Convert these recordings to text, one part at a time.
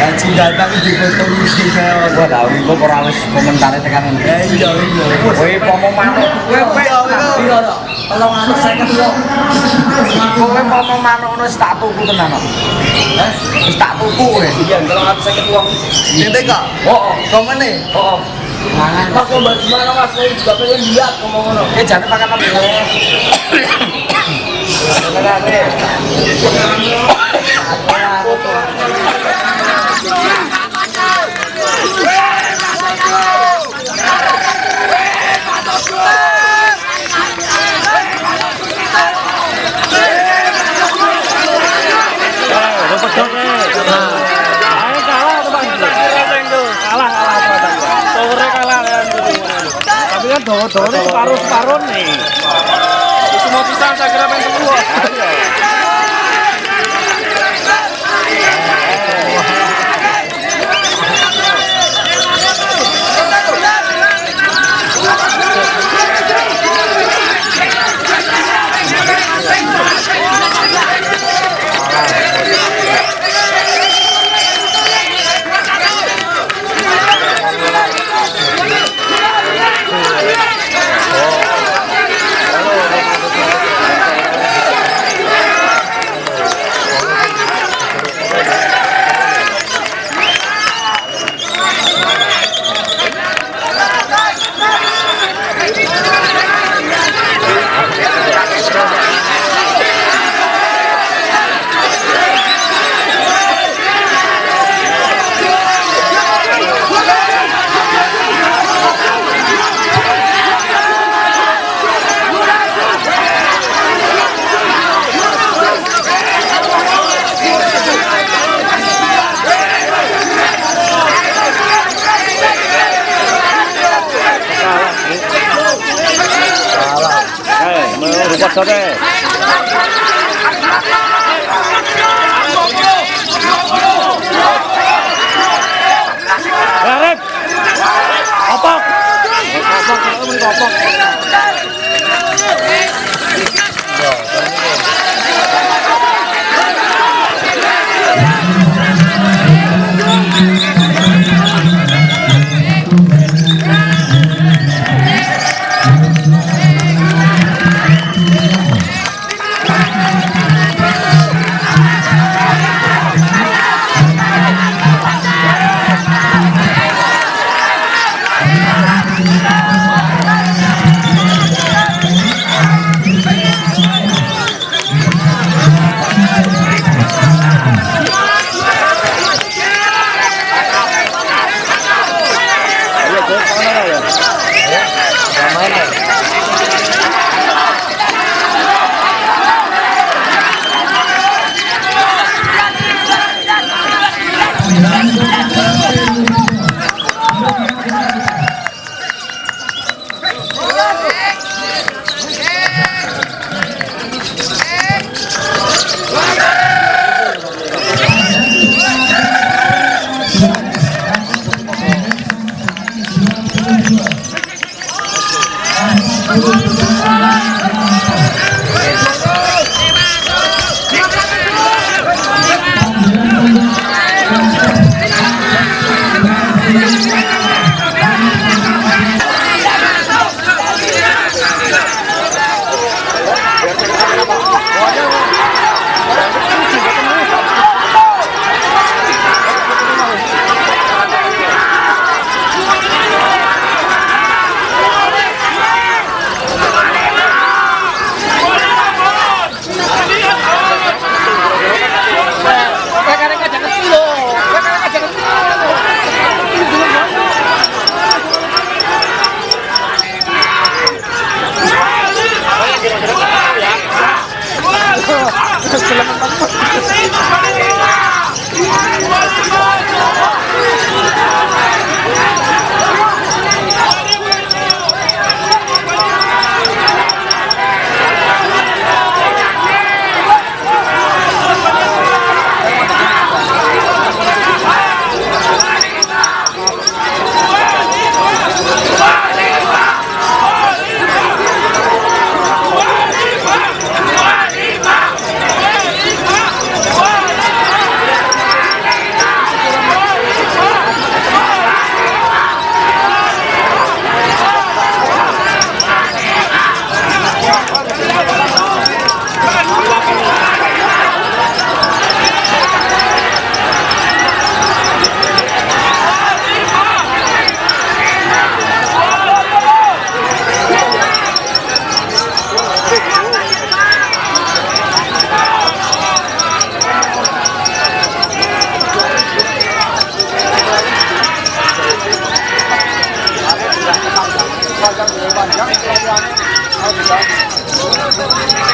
Kan cinta tapi di foto misi saya. Gua tahu iku ora wis tekan. Eh iya iya. Pomo manuk, kowe kowe Iya iya. Tolong anu saya kedua. kowe pomo manuk wis tak tuku tenan. kok. Eh, Wis tak tuku kowe. iya tolong anu saya kedua. Tete kak. Oh? Mangan. Mas mau bagaimana mas? Saya juga pengen lihat ngomong ngono. Eh jangan makan apa Tapi kan ini separuh-separuh nih. Semua pisang saya kira main semua. Opok. Obrigado.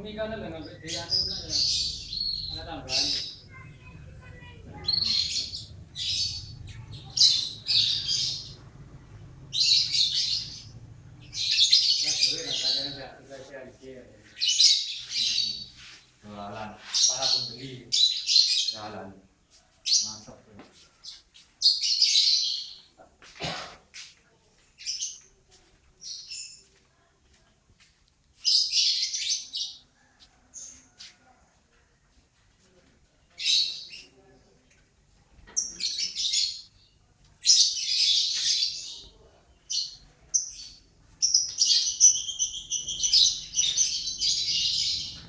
Ini kan ada yang ngambil dia